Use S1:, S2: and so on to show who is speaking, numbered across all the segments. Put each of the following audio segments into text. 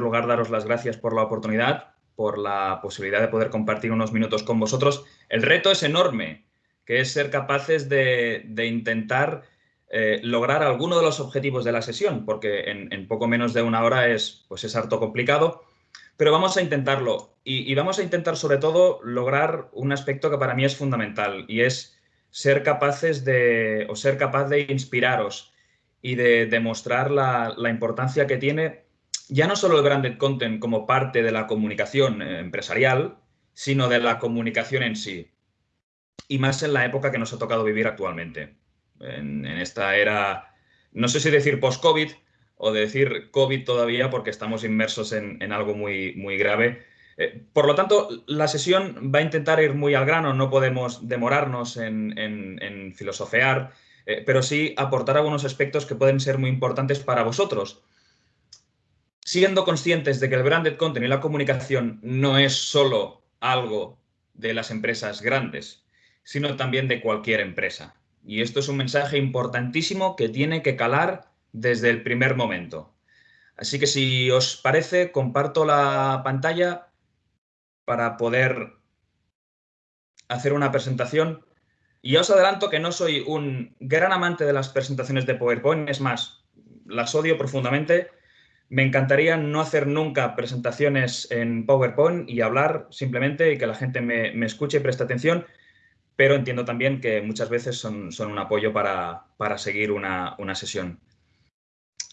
S1: lugar, daros las gracias por la oportunidad, por la posibilidad de poder compartir unos minutos con vosotros. El reto es enorme, que es ser capaces de, intentar eh, lograr alguno de los objetivos de la sesión, porque en, poco menos de una hora es, pues es harto complicado, pero vamos a intentarlo. Y, y, vamos a intentar sobre todo lograr un aspecto que para mí es fundamental y es ser capaces de, o ser capaz de inspiraros y de demostrar la, importancia que tiene ya no solo el branded content como parte de la comunicación eh, empresarial, sino de la comunicación en sí. Y más en la época que nos ha tocado vivir actualmente. En, esta era, no sé si decir post-COVID o decir COVID todavía porque estamos inmersos en, algo muy, muy grave. Eh, por lo tanto, la sesión va a intentar ir muy al grano, no podemos demorarnos en, filosofear, eh, pero sí aportar algunos aspectos que pueden ser muy importantes para vosotros. Siendo conscientes de que el branded content y la comunicación no es solo algo de las empresas grandes, sino también de cualquier empresa. Y esto es un mensaje importantísimo que tiene que calar desde el primer momento. Así que si os parece, comparto la pantalla para poder hacer una presentación y ya os adelanto que no soy un gran amante de las presentaciones de PowerPoint, es más, las odio profundamente. Me encantaría no hacer nunca presentaciones en PowerPoint y hablar simplemente y que la gente me, escuche y preste atención, pero entiendo también que muchas veces son, un apoyo para, seguir una, sesión.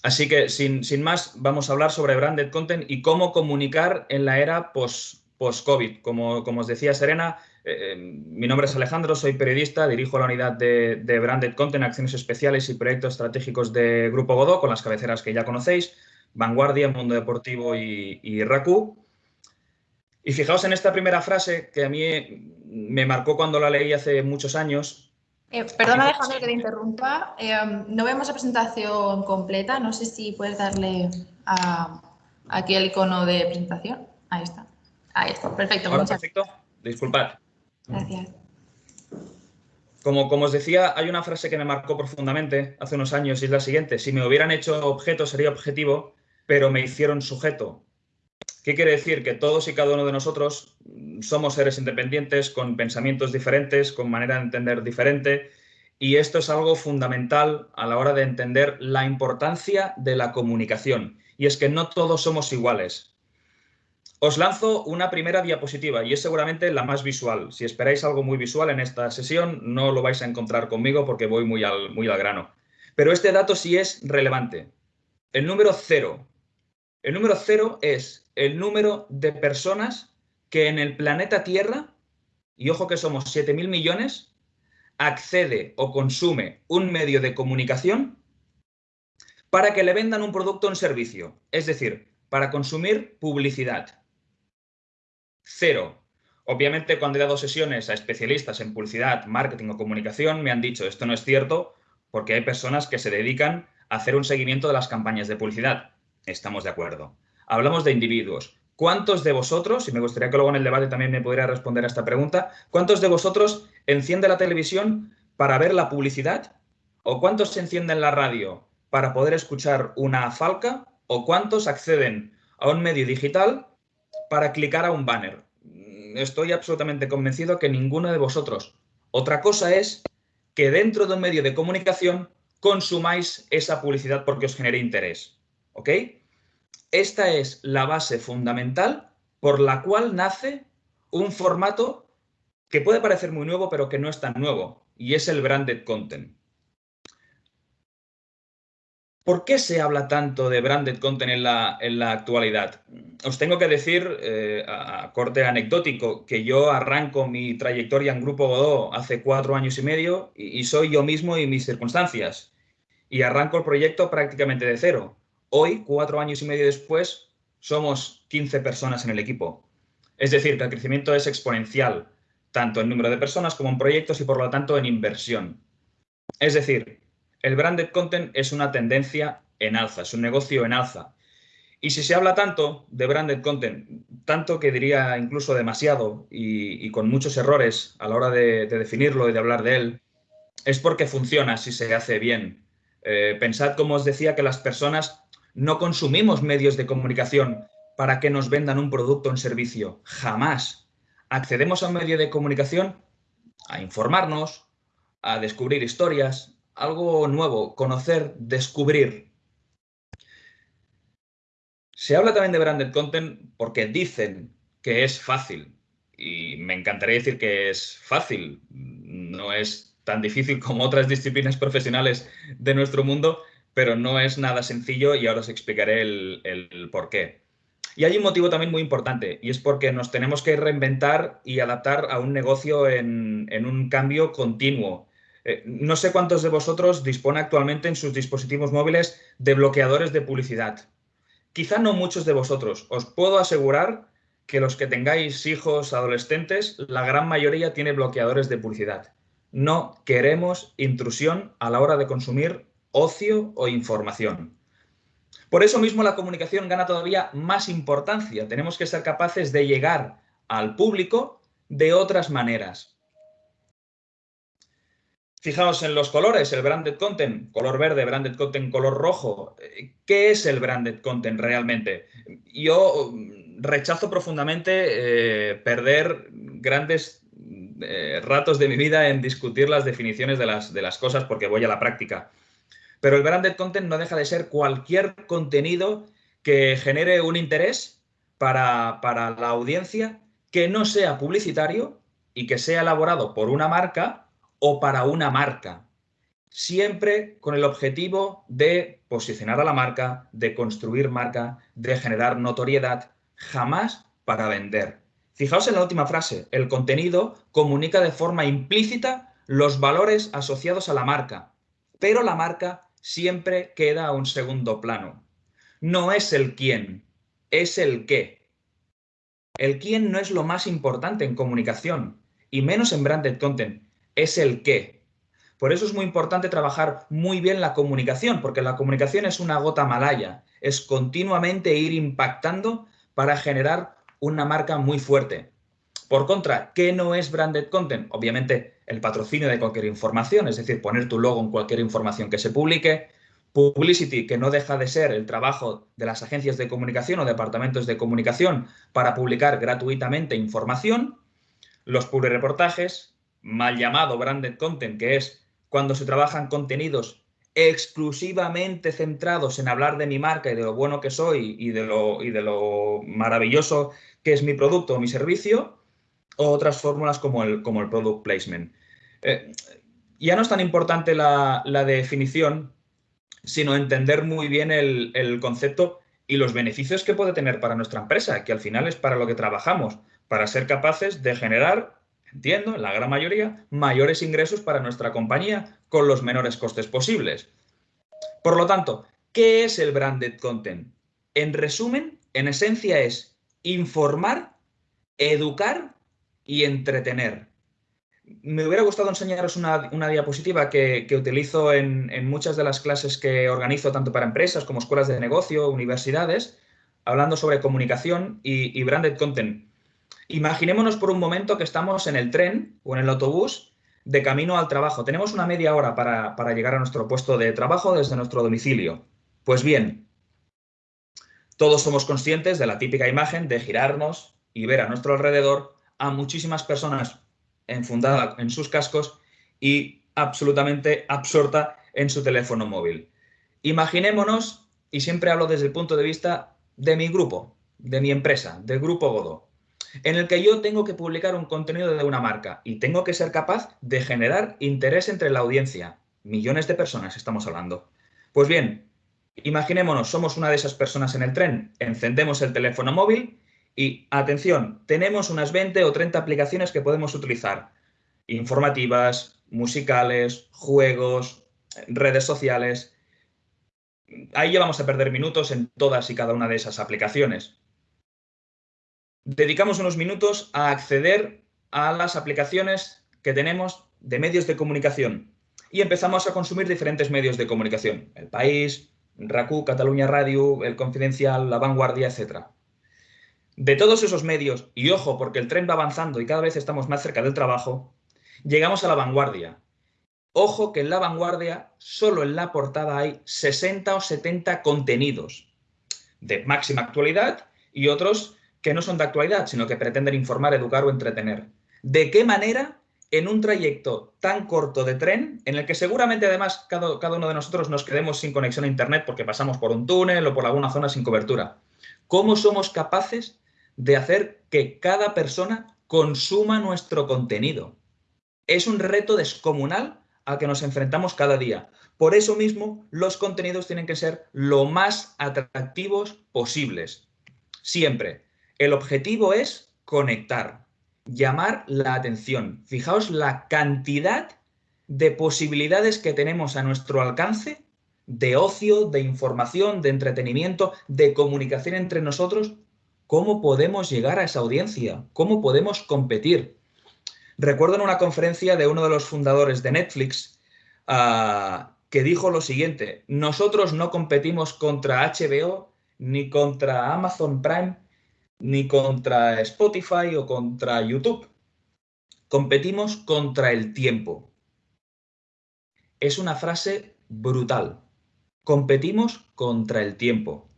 S1: Así que, sin, más, vamos a hablar sobre Branded Content y cómo comunicar en la era post-COVID. como, como os decía Serena, eh, mi nombre es Alejandro, soy periodista, dirijo la unidad de, Branded Content, Acciones Especiales y Proyectos Estratégicos de Grupo Godó, con las cabeceras que ya conocéis, Vanguardia, Mundo Deportivo y, y RACU. Y fijaos en esta primera frase que a mí me marcó cuando la leí hace muchos años.
S2: Eh, perdona, Alejandro, que te interrumpa. Eh, no vemos la presentación completa. No sé si puedes darle aquí el icono de presentación. Ahí está. Ahí está. Perfecto.
S1: perfecto. Disculpad.
S2: Gracias.
S1: Como, como, os decía, hay una frase que me marcó profundamente hace unos años y es la siguiente. Si me hubieran hecho objeto sería objetivo, pero me hicieron sujeto. ¿Qué quiere decir? Que todos y cada uno de nosotros somos seres independientes, con pensamientos diferentes, con manera de entender diferente. Y esto es algo fundamental a la hora de entender la importancia de la comunicación. Y es que no todos somos iguales. Os lanzo una primera diapositiva y es seguramente la más visual. Si esperáis algo muy visual en esta sesión, no lo vais a encontrar conmigo porque voy muy al, muy al grano. Pero este dato sí es relevante. El número cero. El número cero es el número de personas que en el planeta Tierra, y ojo que somos 7.000 millones, accede o consume un medio de comunicación para que le vendan un producto o un servicio. Es decir, para consumir publicidad. Cero. Obviamente, cuando he dado sesiones a especialistas en publicidad, marketing o comunicación, me han dicho esto no es cierto porque hay personas que se dedican a hacer un seguimiento de las campañas de publicidad. Estamos de acuerdo. Hablamos de individuos. ¿Cuántos de vosotros, y me gustaría que luego en el debate también me pudiera responder a esta pregunta, cuántos de vosotros enciende la televisión para ver la publicidad? ¿O cuántos se encienden la radio para poder escuchar una falca? ¿O cuántos acceden a un medio digital para clicar a un banner. Estoy absolutamente convencido que ninguno de vosotros. Otra cosa es que dentro de un medio de comunicación consumáis esa publicidad porque os genere interés. ¿Ok? Esta es la base fundamental por la cual nace un formato que puede parecer muy nuevo, pero que no es tan nuevo, y es el branded content. ¿Por qué se habla tanto de branded content en la, en la actualidad? Os tengo que decir, eh, a, corte anecdótico, que yo arranco mi trayectoria en Grupo Godó hace cuatro años y medio y, soy yo mismo y mis circunstancias. Y arranco el proyecto prácticamente de cero. Hoy, cuatro años y medio después, somos 15 personas en el equipo. Es decir, que el crecimiento es exponencial, tanto en número de personas como en proyectos y por lo tanto en inversión. Es decir, el branded content es una tendencia en alza, es un negocio en alza. Y si se habla tanto de branded content, tanto que diría incluso demasiado y, con muchos errores a la hora de, definirlo y de hablar de él, es porque funciona si se hace bien. Eh, pensad, como os decía, que las personas No consumimos medios de comunicación para que nos vendan un producto o un servicio. Jamás. Accedemos a un medio de comunicación a informarnos, a descubrir historias, algo nuevo, conocer, descubrir. Se habla también de branded content porque dicen que es fácil. Y me encantaría decir que es fácil. No es tan difícil como otras disciplinas profesionales de nuestro mundo, pero no es nada sencillo y ahora os explicaré el, por qué. Y hay un motivo también muy importante y es porque nos tenemos que reinventar y adaptar a un negocio en, un cambio continuo. Eh, no sé cuántos de vosotros dispone actualmente en sus dispositivos móviles de bloqueadores de publicidad. Quizá no muchos de vosotros. Os puedo asegurar que los que tengáis hijos adolescentes, la gran mayoría tiene bloqueadores de publicidad. No queremos intrusión a la hora de consumir ocio o información. Por eso mismo la comunicación gana todavía más importancia. Tenemos que ser capaces de llegar al público de otras maneras. Fijaos en los colores, el branded content, color verde, branded content, color rojo. ¿Qué es el branded content realmente? Yo rechazo profundamente eh, perder grandes eh, ratos de mi vida en discutir las definiciones de las, de las cosas porque voy a la práctica. Pero el branded content no deja de ser cualquier contenido que genere un interés para, la audiencia que no sea publicitario y que sea elaborado por una marca o para una marca. Siempre con el objetivo de posicionar a la marca, de construir marca, de generar notoriedad, jamás para vender. Fijaos en la última frase, el contenido comunica de forma implícita los valores asociados a la marca, pero la marca siempre queda a un segundo plano. No es el quién, es el qué. El quién no es lo más importante en comunicación, y menos en branded content, es el qué. Por eso es muy importante trabajar muy bien la comunicación, porque la comunicación es una gota malaya, es continuamente ir impactando para generar una marca muy fuerte. Por contra, ¿qué no es branded content? Obviamente el patrocinio de cualquier información, es decir, poner tu logo en cualquier información que se publique, publicity, que no deja de ser el trabajo de las agencias de comunicación o departamentos de comunicación para publicar gratuitamente información, los reportajes, mal llamado branded content, que es cuando se trabajan contenidos exclusivamente centrados en hablar de mi marca y de lo bueno que soy y de lo, y de lo maravilloso que es mi producto o mi servicio, otras fórmulas como el, como el product placement. Eh, ya no es tan importante la, definición, sino entender muy bien el, el, concepto y los beneficios que puede tener para nuestra empresa, que al final es para lo que trabajamos, para ser capaces de generar, entiendo, en la gran mayoría, mayores ingresos para nuestra compañía con los menores costes posibles. Por lo tanto, ¿qué es el branded content? En resumen, en esencia es informar, educar y entretener. Me hubiera gustado enseñaros una, diapositiva que, utilizo en, muchas de las clases que organizo tanto para empresas como escuelas de negocio, universidades, hablando sobre comunicación y, branded content. Imaginémonos por un momento que estamos en el tren o en el autobús de camino al trabajo. Tenemos una media hora para, para llegar a nuestro puesto de trabajo desde nuestro domicilio. Pues bien, todos somos conscientes de la típica imagen de girarnos y ver a nuestro alrededor a muchísimas personas enfundada en sus cascos y absolutamente absorta en su teléfono móvil. Imaginémonos, y siempre hablo desde el punto de vista de mi grupo, de mi empresa, del grupo Godó, en el que yo tengo que publicar un contenido de una marca y tengo que ser capaz de generar interés entre la audiencia. Millones de personas estamos hablando. Pues bien, imaginémonos, somos una de esas personas en el tren, encendemos el teléfono móvil y atención, tenemos unas 20 o 30 aplicaciones que podemos utilizar. Informativas, musicales, juegos, redes sociales. Ahí ya vamos a perder minutos en todas y cada una de esas aplicaciones. Dedicamos unos minutos a acceder a las aplicaciones que tenemos de medios de comunicación y empezamos a consumir diferentes medios de comunicación. El País, RACU, Cataluña Radio, El Confidencial, La Vanguardia, etcétera. De todos esos medios, y ojo, porque el tren va avanzando y cada vez estamos más cerca del trabajo, llegamos a la vanguardia. Ojo que en la vanguardia, solo en la portada hay 60 o 70 contenidos de máxima actualidad y otros que no son de actualidad, sino que pretenden informar, educar o entretener. ¿De qué manera en un trayecto tan corto de tren, en el que seguramente además cada, uno de nosotros nos quedemos sin conexión a Internet porque pasamos por un túnel o por alguna zona sin cobertura? ¿Cómo somos capaces de hacer que cada persona consuma nuestro contenido? Es un reto descomunal al que nos enfrentamos cada día. Por eso mismo, los contenidos tienen que ser lo más atractivos posibles. Siempre. El objetivo es conectar, llamar la atención. Fijaos la cantidad de posibilidades que tenemos a nuestro alcance de ocio, de información, de entretenimiento, de comunicación entre nosotros. ¿Cómo podemos llegar a esa audiencia? ¿Cómo podemos competir? Recuerdo en una conferencia de uno de los fundadores de Netflix uh, que dijo lo siguiente, nosotros no competimos contra HBO, ni contra Amazon Prime, ni contra Spotify o contra YouTube. Competimos contra el tiempo. Es una frase brutal. Competimos contra el tiempo.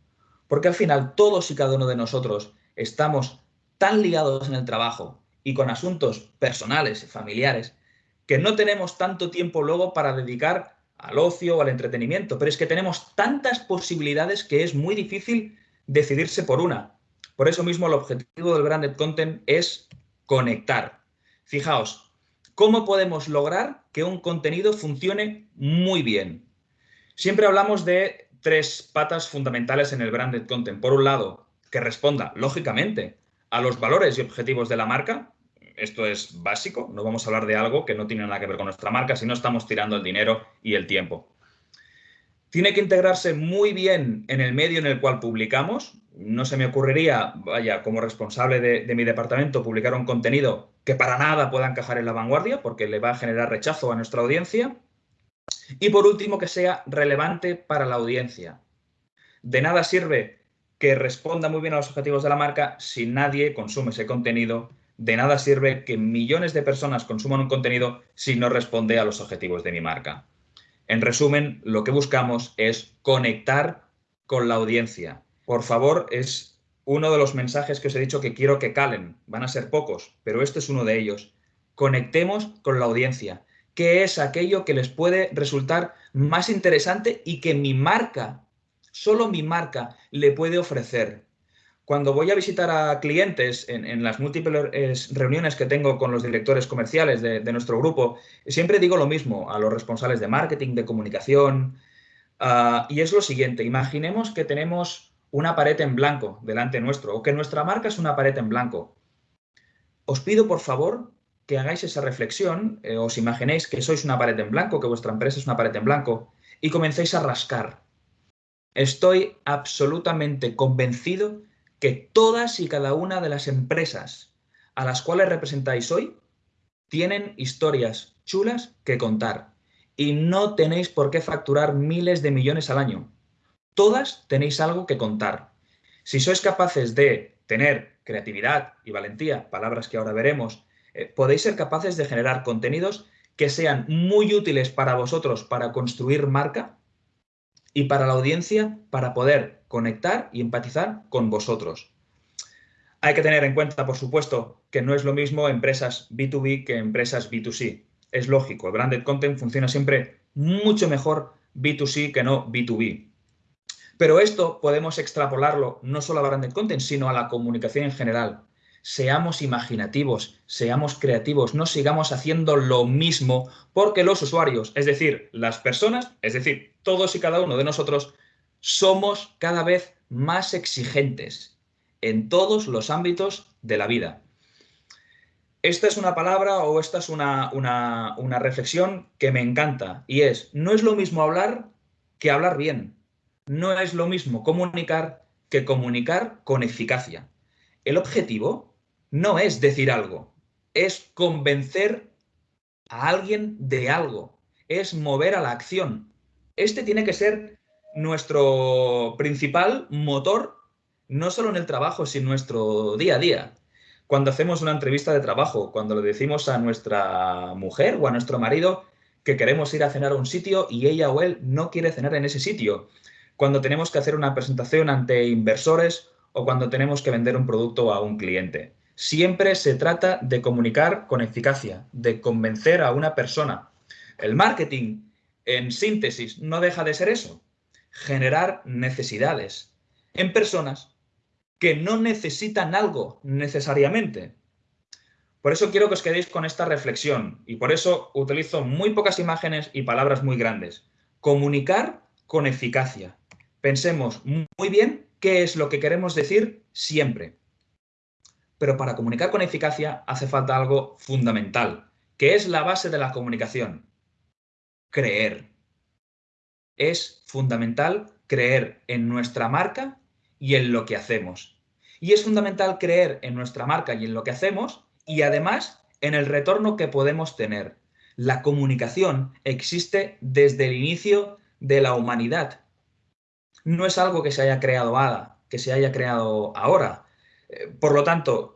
S1: Porque al final todos y cada uno de nosotros estamos tan ligados en el trabajo, y con asuntos personales familiares que no tenemos tanto tiempo luego para dedicar al ocio o al entretenimiento, pero es que tenemos tantas posibilidades que es muy difícil decidirse por una. Por eso mismo el objetivo del Branded Content es conectar. Fijaos, ¿cómo podemos lograr que un contenido funcione muy bien? Siempre hablamos de tres patas fundamentales en el Branded Content. Por un lado, que responda, lógicamente, a los valores y objetivos de la marca, esto es básico, no vamos a hablar de algo que no tiene nada que ver con nuestra marca, si no estamos tirando el dinero y el tiempo. Tiene que integrarse muy bien en el medio en el cual publicamos. No se me ocurriría, vaya, como responsable de, de mi departamento, publicar un contenido que para nada pueda encajar en la vanguardia, porque le va a generar rechazo a nuestra audiencia. Y por último, que sea relevante para la audiencia. De nada sirve que responda muy bien a los objetivos de la marca si nadie consume ese contenido de nada sirve que millones de personas consuman un contenido si no responde a los objetivos de mi marca. En resumen, lo que buscamos es conectar con la audiencia. Por favor, es uno de los mensajes que os he dicho que quiero que calen. Van a ser pocos, pero este es uno de ellos. Conectemos con la audiencia. ¿Qué es aquello que les puede resultar más interesante y que mi marca, solo mi marca, le puede ofrecer? Cuando voy a visitar a clientes en, las múltiples reuniones que tengo con los directores comerciales de, nuestro grupo, siempre digo lo mismo a los responsables de marketing, de comunicación, uh, y es lo siguiente, imaginemos que tenemos una pared en blanco delante nuestro, o que nuestra marca es una pared en blanco. Os pido, por favor, que hagáis esa reflexión, eh, os imaginéis que sois una pared en blanco, que vuestra empresa es una pared en blanco, y comencéis a rascar. Estoy absolutamente convencido que todas y cada una de las empresas a las cuales representáis hoy tienen historias chulas que contar y no tenéis por qué facturar miles de millones al año. Todas tenéis algo que contar. Si sois capaces de tener creatividad y valentía, palabras que ahora veremos, eh, podéis ser capaces de generar contenidos que sean muy útiles para vosotros para construir marca y para la audiencia para poder conectar y empatizar con vosotros. Hay que tener en cuenta, por supuesto, que no es lo mismo empresas B2B que empresas B2C. Es lógico, el branded content funciona siempre mucho mejor B2C que no B2B. Pero esto podemos extrapolarlo no solo a branded content, sino a la comunicación en general. Seamos imaginativos, seamos creativos, no sigamos haciendo lo mismo porque los usuarios, es decir, las personas, es decir, todos y cada uno de nosotros, somos cada vez más exigentes en todos los ámbitos de la vida. Esta es una palabra o esta es una, una, reflexión que me encanta y es, no es lo mismo hablar que hablar bien. No es lo mismo comunicar que comunicar con eficacia. El objetivo no es decir algo, es convencer a alguien de algo, es mover a la acción. Este tiene que ser nuestro principal motor, no solo en el trabajo, sino en nuestro día a día. Cuando hacemos una entrevista de trabajo, cuando le decimos a nuestra mujer o a nuestro marido que queremos ir a cenar a un sitio y ella o él no quiere cenar en ese sitio, cuando tenemos que hacer una presentación ante inversores o cuando tenemos que vender un producto a un cliente. Siempre se trata de comunicar con eficacia, de convencer a una persona. El marketing, en síntesis, no deja de ser eso, generar necesidades en personas que no necesitan algo necesariamente. Por eso quiero que os quedéis con esta reflexión y por eso utilizo muy pocas imágenes y palabras muy grandes. Comunicar con eficacia. Pensemos muy bien qué es lo que queremos decir siempre. Pero para comunicar con eficacia hace falta algo fundamental, que es la base de la comunicación. Creer. Es fundamental creer en nuestra marca y en lo que hacemos. Y es fundamental creer en nuestra marca y en lo que hacemos y además en el retorno que podemos tener. La comunicación existe desde el inicio de la humanidad. No es algo que se haya creado que se haya creado ahora. Eh, por lo tanto,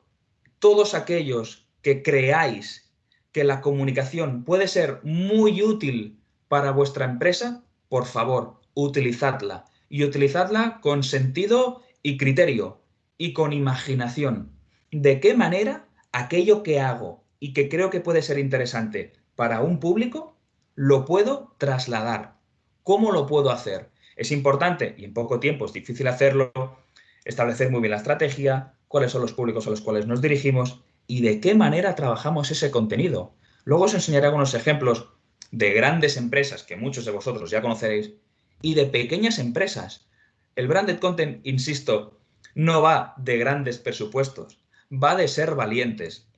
S1: todos aquellos que creáis que la comunicación puede ser muy útil para vuestra empresa, por favor, utilizadla. Y utilizadla con sentido y criterio y con imaginación. ¿De qué manera aquello que hago y que creo que puede ser interesante para un público, lo puedo trasladar? ¿Cómo lo puedo hacer? Es importante, y en poco tiempo es difícil hacerlo, establecer muy bien la estrategia, cuáles son los públicos a los cuales nos dirigimos y de qué manera trabajamos ese contenido. Luego os enseñaré algunos ejemplos de grandes empresas que muchos de vosotros ya conoceréis y de pequeñas empresas. El branded content, insisto, no va de grandes presupuestos, va de ser valientes.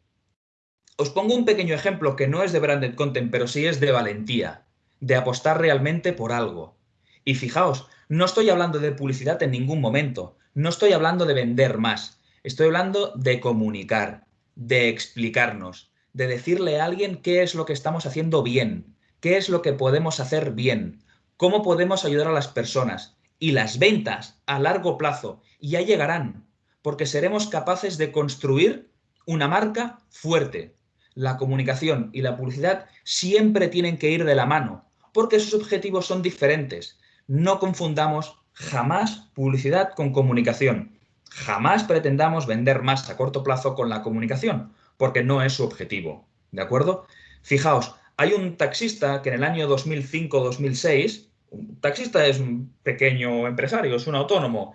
S1: Os pongo un pequeño ejemplo que no es de branded content, pero sí es de valentía, de apostar realmente por algo. Y fijaos, no estoy hablando de publicidad en ningún momento, no estoy hablando de vender más, estoy hablando de comunicar, de explicarnos, de decirle a alguien qué es lo que estamos haciendo bien, qué es lo que podemos hacer bien, cómo podemos ayudar a las personas. Y las ventas a largo plazo ya llegarán, porque seremos capaces de construir una marca fuerte. La comunicación y la publicidad siempre tienen que ir de la mano, porque sus objetivos son diferentes. No confundamos jamás publicidad con comunicación. Jamás pretendamos vender más a corto plazo con la comunicación, porque no es su objetivo. ¿De acuerdo? Fijaos, hay un taxista que en el año 2005-2006, un taxista es un pequeño empresario, es un autónomo,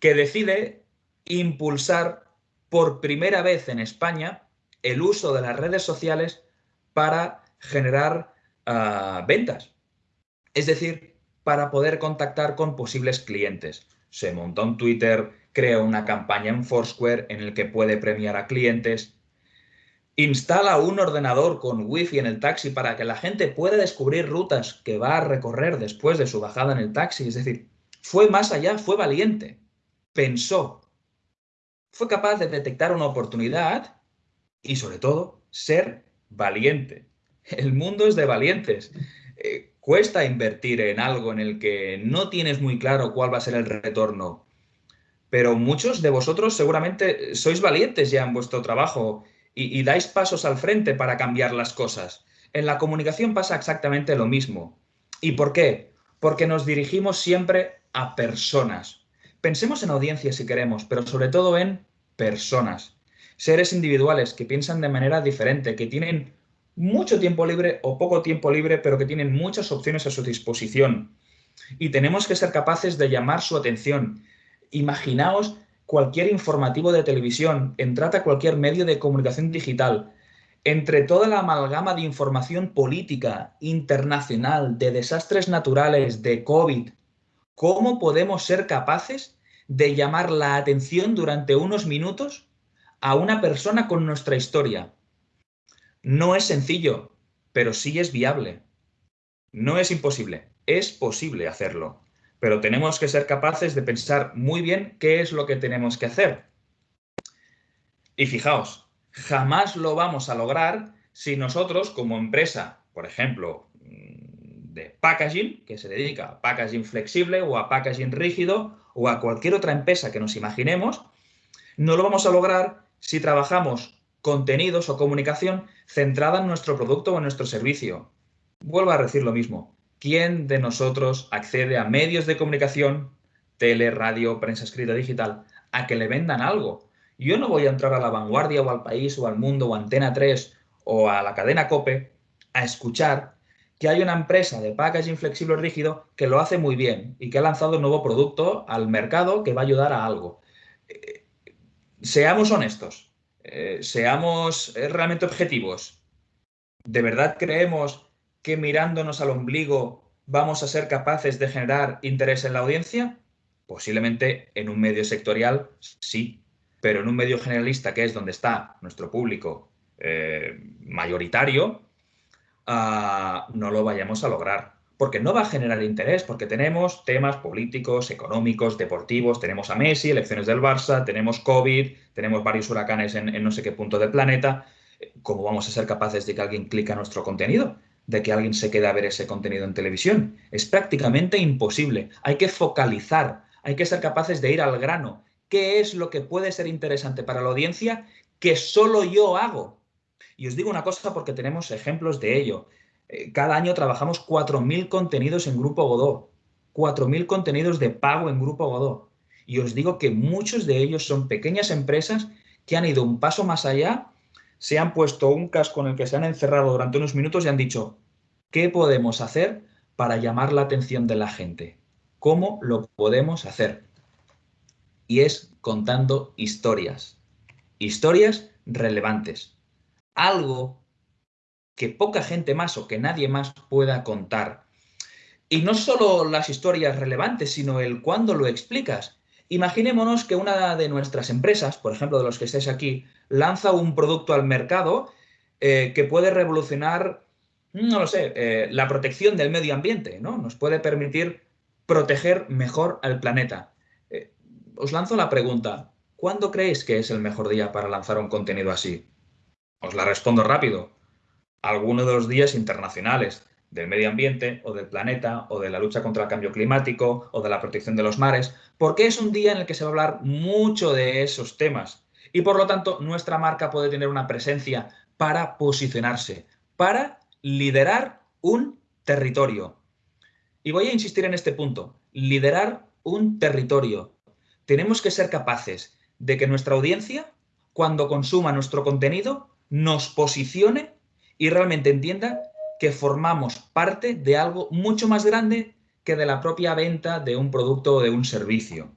S1: que decide impulsar por primera vez en España el uso de las redes sociales para generar uh, ventas. Es decir, para poder contactar con posibles clientes. Se monta un Twitter, crea una campaña en Foursquare en el que puede premiar a clientes, Instala un ordenador con wifi en el taxi para que la gente pueda descubrir rutas que va a recorrer después de su bajada en el taxi. Es decir, fue más allá, fue valiente, pensó, fue capaz de detectar una oportunidad y sobre todo ser valiente. El mundo es de valientes. Eh, cuesta invertir en algo en el que no tienes muy claro cuál va a ser el retorno, pero muchos de vosotros seguramente sois valientes ya en vuestro trabajo y, dais pasos al frente para cambiar las cosas. En la comunicación pasa exactamente lo mismo. ¿Y por qué? Porque nos dirigimos siempre a personas. Pensemos en audiencias si queremos, pero sobre todo en personas. Seres individuales que piensan de manera diferente, que tienen mucho tiempo libre o poco tiempo libre, pero que tienen muchas opciones a su disposición. Y tenemos que ser capaces de llamar su atención. Imaginaos cualquier informativo de televisión, entrad a cualquier medio de comunicación digital, entre toda la amalgama de información política, internacional, de desastres naturales, de COVID, ¿cómo podemos ser capaces de llamar la atención durante unos minutos a una persona con nuestra historia? No es sencillo, pero sí es viable. No es imposible, es posible hacerlo pero tenemos que ser capaces de pensar muy bien qué es lo que tenemos que hacer. Y fijaos, jamás lo vamos a lograr si nosotros como empresa, por ejemplo, mm, de packaging, que se dedica a packaging flexible o a packaging rígido o a cualquier otra empresa que nos imaginemos, no lo vamos a lograr si trabajamos contenidos o comunicación centrada en nuestro producto o en nuestro servicio. vuelvo a decir lo mismo. ¿Quién de nosotros accede a medios de comunicación, tele, radio, prensa escrita, digital, a que le vendan algo? Yo no voy a entrar a la vanguardia o al país o al mundo o a Antena 3 o a la cadena COPE a escuchar que hay una empresa de packaging flexible rígido que lo hace muy bien y que ha lanzado un nuevo producto al mercado que va a ayudar a algo. Eh, seamos honestos, eh, seamos eh, realmente objetivos. ¿De verdad creemos que mirándonos al ombligo vamos a ser capaces de generar interés en la audiencia? Posiblemente en un medio sectorial sí, pero en un medio generalista, que es donde está nuestro público mayoritario, no lo vayamos a lograr. Porque no va a generar interés, porque tenemos temas políticos, económicos, deportivos, tenemos a Messi, elecciones del Barça, tenemos COVID, tenemos varios huracanes en, no sé qué punto del planeta. ¿Cómo vamos a ser capaces de que alguien clique a nuestro contenido? De que alguien se quede a ver ese contenido en televisión. Es prácticamente imposible. Hay que focalizar, hay que ser capaces de ir al grano. ¿Qué es lo que puede ser interesante para la audiencia que solo yo hago? Y os digo una cosa porque tenemos ejemplos de ello. Eh, cada año trabajamos 4.000 contenidos en Grupo Godó, 4.000 contenidos de pago en Grupo Godó. Y os digo que muchos de ellos son pequeñas empresas que han ido un paso más allá, se han puesto un casco en el que se han encerrado durante unos minutos y han dicho, ¿qué podemos hacer para llamar la atención de la gente? ¿Cómo lo podemos hacer? Y es contando historias. Historias relevantes algo que poca gente más o que nadie más pueda contar. Y no solo las historias relevantes, sino el cuándo lo explicas. Imaginémonos que una de nuestras empresas, por ejemplo, de los que estéis aquí, lanza un producto al mercado eh, que puede revolucionar, no lo sé, eh, la protección del medio ambiente, ¿no? Nos puede permitir proteger mejor al planeta. Eh, os lanzo la pregunta, ¿cuándo creéis que es el mejor día para lanzar un contenido así? Os la respondo rápido. Alguno de los días internacionales del medio ambiente o del planeta o de la lucha contra el cambio climático o de la protección de los mares, porque es un día en el que se va a hablar mucho de esos temas. Y por lo tanto, nuestra marca puede tener una presencia para posicionarse, para liderar un territorio. Y voy a insistir en este punto, liderar un territorio. Tenemos que ser capaces de que nuestra audiencia, cuando consuma nuestro contenido, nos posicione y realmente entienda que formamos parte de algo mucho más grande que de la propia venta de un producto o de un servicio.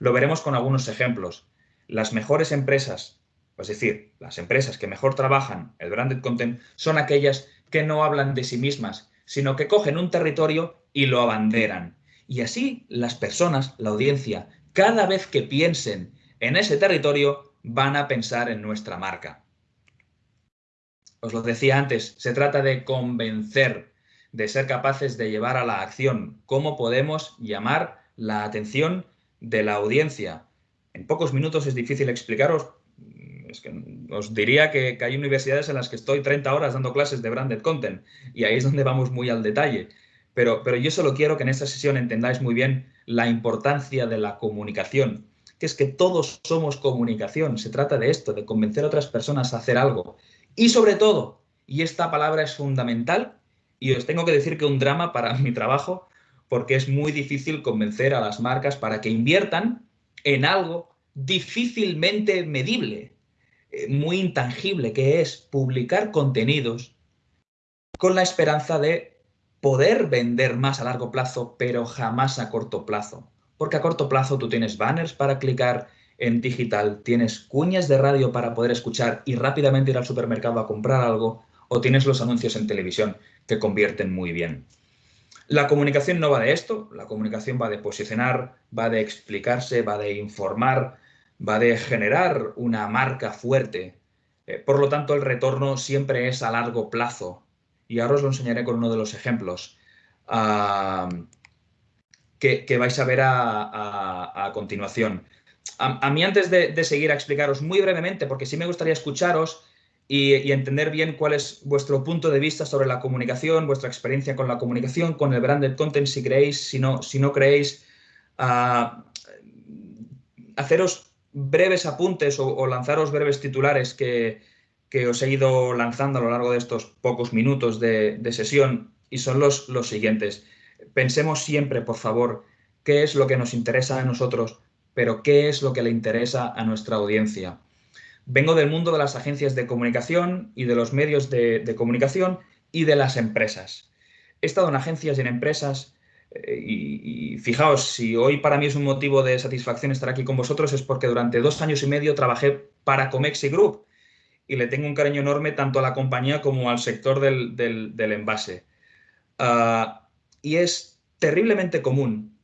S1: Lo veremos con algunos ejemplos. Las mejores empresas, es decir, las empresas que mejor trabajan el branded content, son aquellas que no hablan de sí mismas, sino que cogen un territorio y lo abanderan. Y así las personas, la audiencia, cada vez que piensen en ese territorio, van a pensar en nuestra marca os lo decía antes, se trata de convencer, de ser capaces de llevar a la acción. ¿Cómo podemos llamar la atención de la audiencia? En pocos minutos es difícil explicaros. Es que os diría que, hay universidades en las que estoy 30 horas dando clases de branded content y ahí es donde vamos muy al detalle. Pero, pero yo solo quiero que en esta sesión entendáis muy bien la importancia de la comunicación, que es que todos somos comunicación. Se trata de esto, de convencer a otras personas a hacer algo. Y sobre todo, y esta palabra es fundamental, y os tengo que decir que un drama para mi trabajo, porque es muy difícil convencer a las marcas para que inviertan en algo difícilmente medible, eh, muy intangible, que es publicar contenidos con la esperanza de poder vender más a largo plazo, pero jamás a corto plazo. Porque a corto plazo tú tienes banners para clicar, en digital, tienes cuñas de radio para poder escuchar y rápidamente ir al supermercado a comprar algo, o tienes los anuncios en televisión que convierten muy bien. La comunicación no va de esto, la comunicación va de posicionar, va de explicarse, va de informar, va de generar una marca fuerte. Eh, por lo tanto, el retorno siempre es a largo plazo. Y ahora os lo enseñaré con uno de los ejemplos ah, que, vais a ver a continuación a, mí antes de, seguir a explicaros muy brevemente, porque sí me gustaría escucharos y, entender bien cuál es vuestro punto de vista sobre la comunicación, vuestra experiencia con la comunicación, con el branded content, si creéis, si no, si no creéis, uh, haceros breves apuntes o, lanzaros breves titulares que, os he ido lanzando a lo largo de estos pocos minutos de, sesión y son los siguientes. Pensemos siempre, por favor, qué es lo que nos interesa a nosotros, pero qué es lo que le interesa a nuestra audiencia. Vengo del mundo de las agencias de comunicación y de los medios de, comunicación y de las empresas. He estado en agencias y en empresas eh, y, fijaos, si hoy para mí es un motivo de satisfacción estar aquí con vosotros es porque durante dos años y medio trabajé para Comexi Group y le tengo un cariño enorme tanto a la compañía como al sector del, envase. Ah, y es terriblemente común,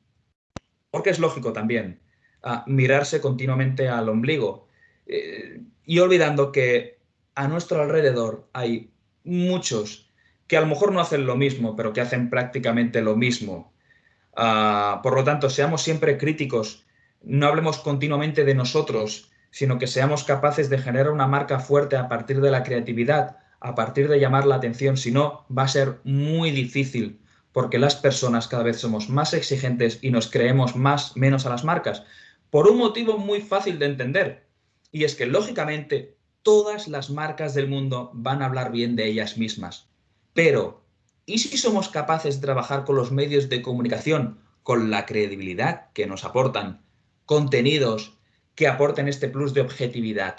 S1: porque es lógico también, mirarse continuamente al ombligo eh, y olvidando que a nuestro alrededor hay muchos que a lo mejor no hacen lo mismo, pero que hacen prácticamente lo mismo. Ah, por lo tanto, seamos siempre críticos, no hablemos continuamente de nosotros, sino que seamos capaces de generar una marca fuerte a partir de la creatividad, a partir de llamar la atención, si no, va a ser muy difícil, porque las personas cada vez somos más exigentes y nos creemos más menos a las marcas, por un motivo muy fácil de entender, y es que lógicamente todas las marcas del mundo van a hablar bien de ellas mismas. Pero, ¿y si somos capaces de trabajar con los medios de comunicación, con la credibilidad que nos aportan, contenidos que aporten este plus de objetividad?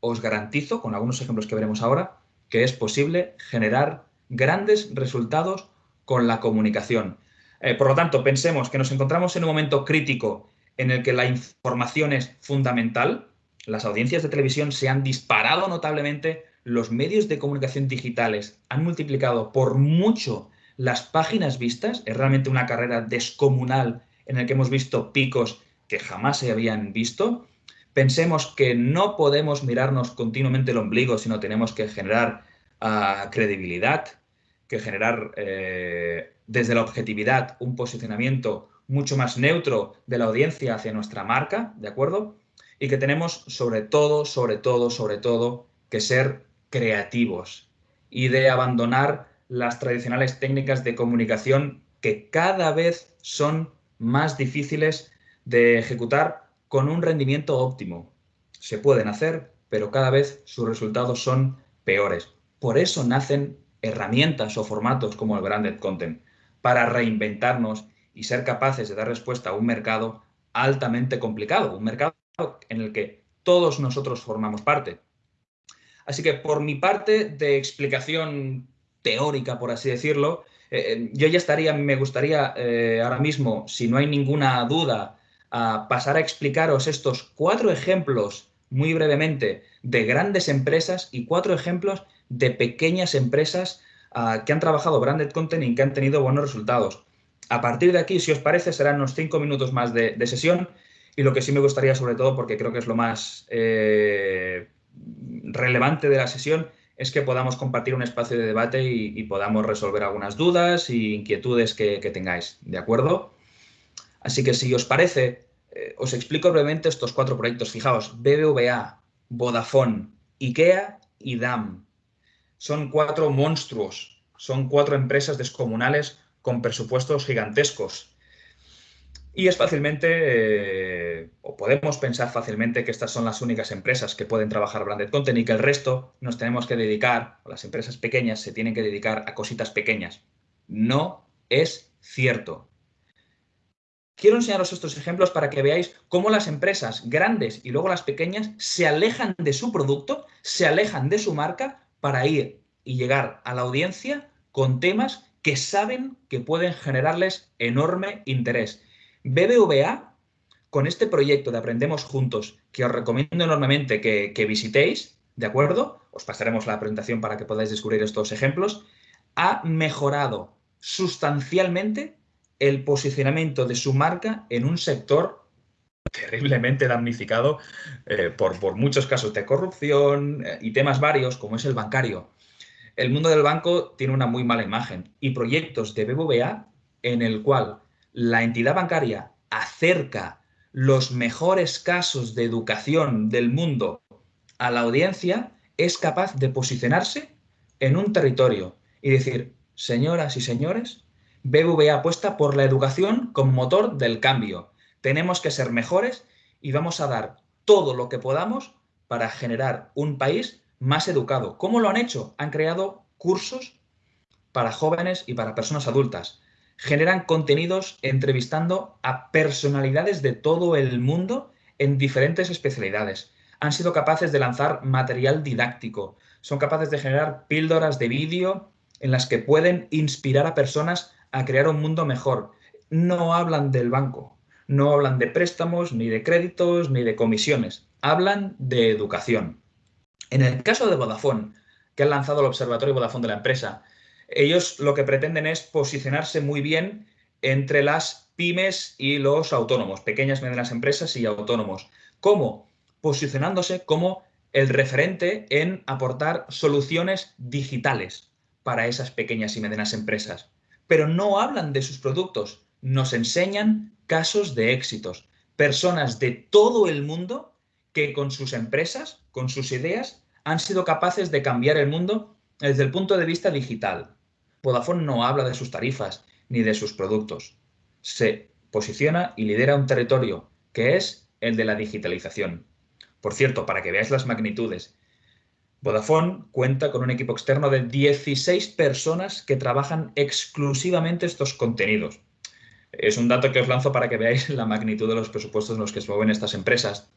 S1: Os garantizo, con algunos ejemplos que veremos ahora, que es posible generar grandes resultados con la comunicación. Eh, por lo tanto, pensemos que nos encontramos en un momento crítico en el que la información es fundamental, las audiencias de televisión se han disparado notablemente, los medios de comunicación digitales han multiplicado por mucho las páginas vistas, es realmente una carrera descomunal en el que hemos visto picos que jamás se habían visto. Pensemos que no podemos mirarnos continuamente el ombligo, sino tenemos que generar ah, credibilidad, que generar eh, desde la objetividad un posicionamiento mucho más neutro de la audiencia hacia nuestra marca, ¿de acuerdo? Y que tenemos sobre todo, sobre todo, sobre todo, que ser creativos y de abandonar las tradicionales técnicas de comunicación que cada vez son más difíciles de ejecutar con un rendimiento óptimo. Se pueden hacer, pero cada vez sus resultados son peores. Por eso nacen herramientas o formatos como el branded content, para reinventarnos y ser capaces de dar respuesta a un mercado altamente complicado, un mercado en el que todos nosotros formamos parte. Así que por mi parte de explicación teórica, por así decirlo, eh, eh, yo ya estaría, me gustaría eh, ahora mismo, si no hay ninguna duda, pasar a explicaros estos cuatro ejemplos muy brevemente de grandes empresas y cuatro ejemplos de pequeñas empresas ah, que han trabajado branded content y que han tenido buenos resultados. A partir de aquí, si os parece, serán unos cinco minutos más de, sesión y lo que sí me gustaría, sobre todo, porque creo que es lo más eh, relevante de la sesión, es que podamos compartir un espacio de debate y, podamos resolver algunas dudas e inquietudes que, tengáis, ¿de acuerdo? Así que si os parece, eh, os explico brevemente estos cuatro proyectos. Fijaos, BBVA, Vodafone, IKEA y DAM. Son cuatro monstruos, son cuatro empresas descomunales con presupuestos gigantescos. Y es fácilmente, eh, o podemos pensar fácilmente que estas son las únicas empresas que pueden trabajar branded content y que el resto nos tenemos que dedicar, o las empresas pequeñas se tienen que dedicar a cositas pequeñas. No es cierto. Quiero enseñaros estos ejemplos para que veáis cómo las empresas grandes y luego las pequeñas se alejan de su producto, se alejan de su marca para ir y llegar a la audiencia con temas que saben que pueden generarles enorme interés. BBVA, con este proyecto de Aprendemos Juntos, que os recomiendo enormemente que, visitéis, ¿de acuerdo? Os pasaremos la presentación para que podáis descubrir estos ejemplos, ha mejorado sustancialmente el posicionamiento de su marca en un sector terriblemente damnificado eh, por, muchos casos de corrupción eh, y temas varios, como es el bancario el mundo del banco tiene una muy mala imagen y proyectos de BBVA en el cual la entidad bancaria acerca los mejores casos de educación del mundo a la audiencia es capaz de posicionarse en un territorio y decir, señoras y señores, BBVA apuesta por la educación como motor del cambio. Tenemos que ser mejores y vamos a dar todo lo que podamos para generar un país más educado. ¿Cómo lo han hecho? Han creado cursos para jóvenes y para personas adultas. Generan contenidos entrevistando a personalidades de todo el mundo en diferentes especialidades. Han sido capaces de lanzar material didáctico. Son capaces de generar píldoras de vídeo en las que pueden inspirar a personas a crear un mundo mejor. No hablan del banco, no hablan de préstamos, ni de créditos, ni de comisiones. Hablan de educación. En el caso de Vodafone, que han lanzado el Observatorio Vodafone de la empresa, ellos lo que pretenden es posicionarse muy bien entre las pymes y los autónomos, pequeñas medianas empresas y autónomos. ¿Cómo? Posicionándose como el referente en aportar soluciones digitales para esas pequeñas y medianas empresas. Pero no hablan de sus productos, nos enseñan casos de éxitos, personas de todo el mundo que con sus empresas, con sus ideas, han sido capaces de cambiar el mundo desde el punto de vista digital. Vodafone no habla de sus tarifas ni de sus productos. Se posiciona y lidera un territorio que es el de la digitalización. Por cierto, para que veáis las magnitudes, Vodafone cuenta con un equipo externo de 16 personas que trabajan exclusivamente estos contenidos. Es un dato que os lanzo para que veáis la magnitud de los presupuestos en los que se mueven estas empresas,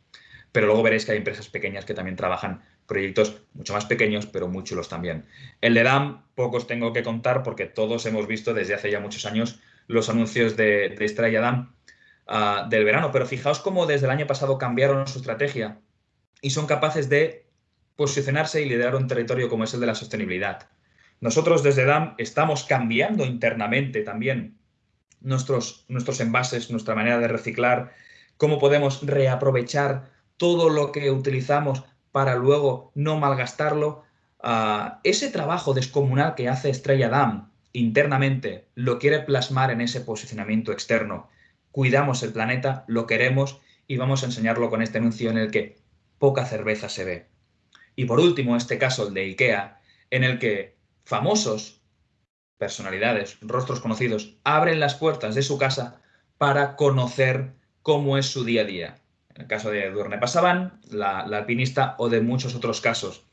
S1: pero luego veréis que hay empresas pequeñas que también trabajan proyectos mucho más pequeños, pero muy chulos también. El de DAM, pocos tengo que contar porque todos hemos visto desde hace ya muchos años los anuncios de, de Estrella DAM ah, del verano, pero fijaos cómo desde el año pasado cambiaron su estrategia y son capaces de posicionarse y liderar un territorio como es el de la sostenibilidad. Nosotros desde DAM estamos cambiando internamente también nuestros, nuestros envases, nuestra manera de reciclar, cómo podemos reaprovechar todo lo que utilizamos para luego no malgastarlo. Ah, ese trabajo descomunal que hace Estrella Damm internamente lo quiere plasmar en ese posicionamiento externo. Cuidamos el planeta, lo queremos y vamos a enseñarlo con este anuncio en el que poca cerveza se ve. Y por último, este caso, de IKEA, en el que famosos, personalidades, rostros conocidos, abren las puertas de su casa para conocer cómo es su día a día. En el caso de Durne Pasaban, la, alpinista, o de muchos otros casos.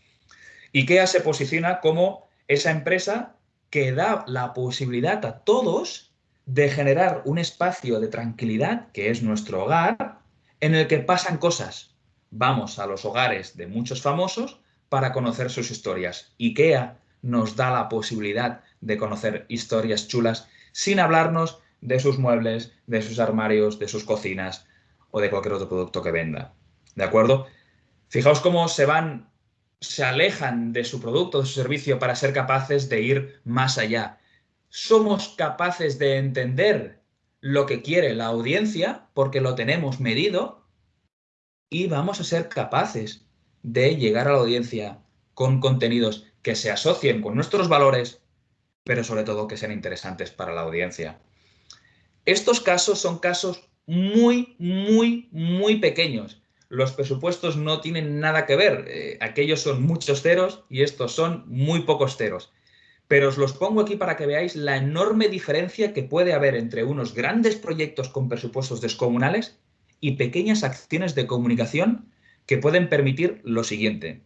S1: IKEA se posiciona como esa empresa que da la posibilidad a todos de generar un espacio de tranquilidad, que es nuestro hogar, en el que pasan cosas. Vamos a los hogares de muchos famosos para conocer sus historias. IKEA nos da la posibilidad de conocer historias chulas sin hablarnos de sus muebles, de sus armarios, de sus cocinas, o de cualquier otro producto que venda. ¿De acuerdo? Fijaos cómo se van, se alejan de su producto, de su servicio para ser capaces de ir más allá. Somos capaces de entender lo que quiere la audiencia porque lo tenemos medido y vamos a ser capaces de llegar a la audiencia con contenidos que se asocien con nuestros valores, pero sobre todo que sean interesantes para la audiencia. Estos casos son casos muy, muy, muy pequeños. Los presupuestos no tienen nada que ver. Eh, aquellos son muchos ceros y estos son muy pocos ceros. Pero os los pongo aquí para que veáis la enorme diferencia que puede haber entre unos grandes proyectos con presupuestos descomunales y pequeñas acciones de comunicación que pueden permitir lo siguiente.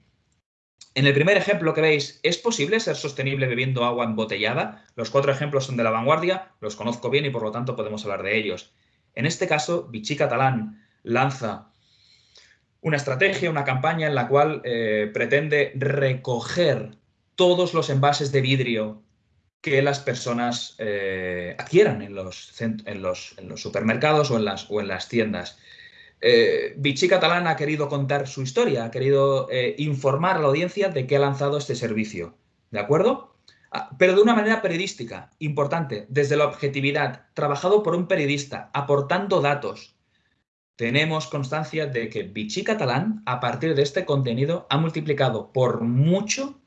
S1: En el primer ejemplo que veis, ¿es posible ser sostenible bebiendo agua embotellada? Los cuatro ejemplos son de la vanguardia, los conozco bien y por lo tanto podemos hablar de ellos. En este caso, Vichy Catalán lanza una estrategia, una campaña en la cual eh, pretende recoger todos los envases de vidrio que las personas eh, adquieran en los, supermercados o en las, o en las tiendas. Eh, Vichy Catalán ha querido contar su historia, ha querido informar a la audiencia de que ha lanzado este servicio. ¿De acuerdo? Ah, pero de una manera periodística, importante, desde la objetividad, trabajado por un periodista, aportando datos. Tenemos constancia de que Vichy Catalán, a partir de este contenido, ha multiplicado por mucho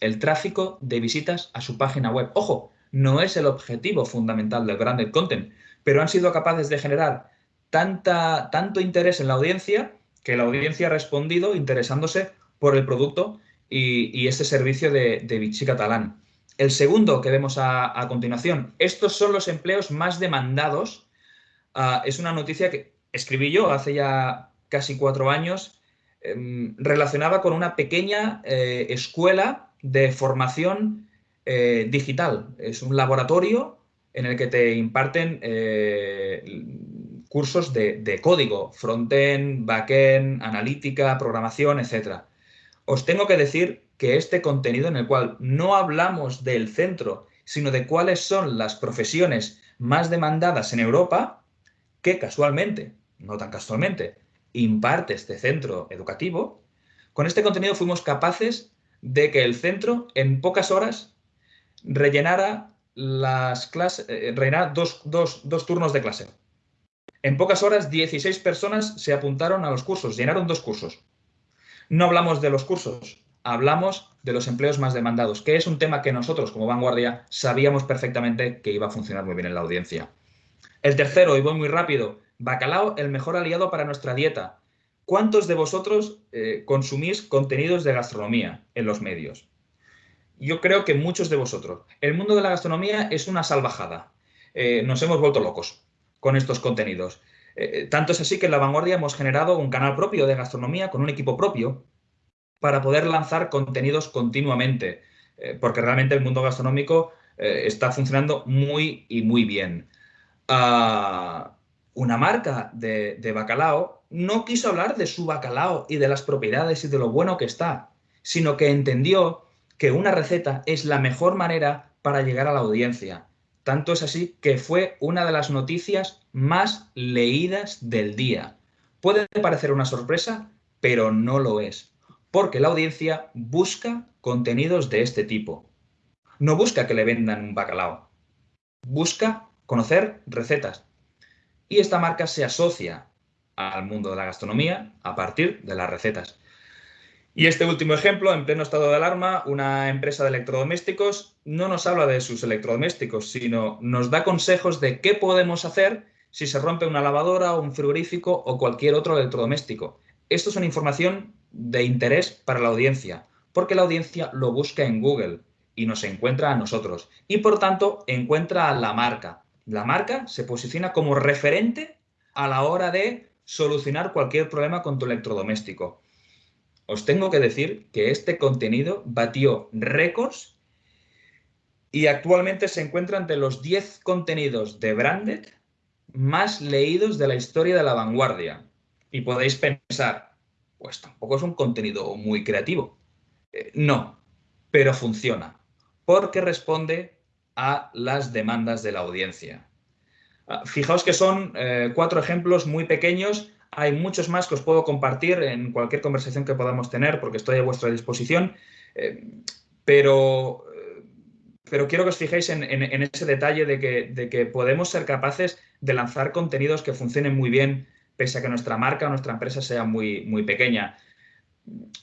S1: el tráfico de visitas a su página web. Ojo, no es el objetivo fundamental del branded content, pero han sido capaces de generar tanta, tanto interés en la audiencia que la audiencia ha respondido interesándose por el producto y, este servicio de, de Vichy Catalán. El segundo que vemos a, continuación, estos son los empleos más demandados. Ah, es una noticia que escribí yo hace ya casi cuatro años. em, relacionaba con una pequeña eh, escuela de formación eh, digital. Es un laboratorio en el que te imparten cursos de, de código, front-end, back-end, analítica, programación, etc. Os tengo que decir que este contenido en el cual no hablamos del centro, sino de cuáles son las profesiones más demandadas en Europa, que casualmente, no tan casualmente, imparte este centro educativo, con este contenido fuimos capaces de que el centro en pocas horas rellenara las clases, eh, rellenara dos, dos turnos de clase. En pocas horas, 16 personas se apuntaron a los cursos, llenaron dos cursos. No hablamos de los cursos, hablamos de los empleos más demandados, que es un tema que nosotros como vanguardia sabíamos perfectamente que iba a funcionar muy bien en la audiencia. El tercero, y voy muy rápido, bacalao, el mejor aliado para nuestra dieta. ¿Cuántos de vosotros eh, consumís contenidos de gastronomía en los medios? Yo creo que muchos de vosotros. El mundo de la gastronomía es una salvajada. Eh, nos hemos vuelto locos con estos contenidos. Eh, tanto es así que en La Vanguardia hemos generado un canal propio de gastronomía con un equipo propio para poder lanzar contenidos continuamente, eh, porque realmente el mundo gastronómico eh, está funcionando muy y muy bien. Ah, una marca de, de bacalao no quiso hablar de su bacalao y de las propiedades y de lo bueno que está, sino que entendió que una receta es la mejor manera para llegar a la audiencia. Tanto es así que fue una de las noticias más leídas del día. Puede parecer una sorpresa, pero no lo es porque la audiencia busca contenidos de este tipo. No busca que le vendan un bacalao, busca conocer recetas. Y esta marca se asocia al mundo de la gastronomía a partir de las recetas. Y este último ejemplo, en pleno estado de alarma, una empresa de electrodomésticos no nos habla de sus electrodomésticos, sino nos da consejos de qué podemos hacer si se rompe una lavadora, un frigorífico o cualquier otro electrodoméstico. Esto es una información de interés para la audiencia, porque la audiencia lo busca en Google y nos encuentra a nosotros. Y por tanto, encuentra a la marca. La marca se posiciona como referente a la hora de solucionar cualquier problema con tu electrodoméstico. Os tengo que decir que este contenido batió récords y actualmente se encuentra entre los 10 contenidos de branded más leídos de la historia de la vanguardia. Y podéis pensar, pues tampoco es un contenido muy creativo. Eh, no, pero funciona, porque responde a las demandas de la audiencia. Ah, fijaos que son eh, cuatro ejemplos muy pequeños, hay muchos más que os puedo compartir en cualquier conversación que podamos tener, porque estoy a vuestra disposición, eh, pero, pero quiero que os fijéis en, ese detalle de que, de que podemos ser capaces de lanzar contenidos que funcionen muy bien pese a que nuestra marca o nuestra empresa sea muy, muy pequeña.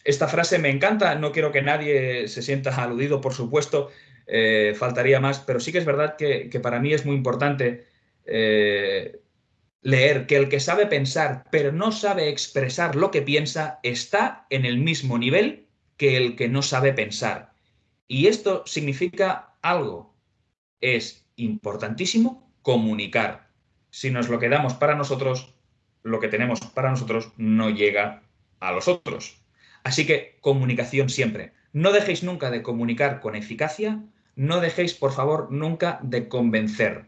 S1: Esta frase me encanta, no quiero que nadie se sienta aludido, por supuesto, eh, faltaría más, pero sí que es verdad que, para mí es muy importante eh, leer que el que sabe pensar pero no sabe expresar lo que piensa está en el mismo nivel que el que no sabe pensar. Y esto significa algo. Es importantísimo comunicar. Si nos lo quedamos para nosotros, lo que tenemos para nosotros no llega a los otros. Así que comunicación siempre. No dejéis nunca de comunicar con eficacia, no dejéis, por favor, nunca de convencer